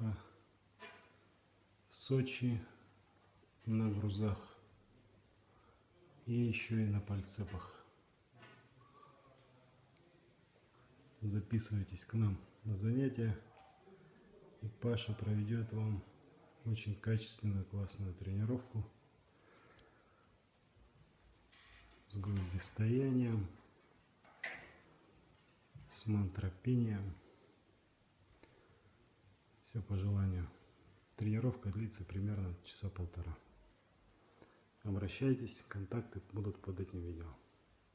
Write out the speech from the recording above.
тренировка в Сочи на грузах и еще и на пальцепах. Записывайтесь к нам на занятия, и Паша проведет вам очень качественную, классную тренировку с гвоздистоянием, с мантропением. Все по желанию. Тренировка длится примерно часа полтора. Обращайтесь, контакты будут под этим видео.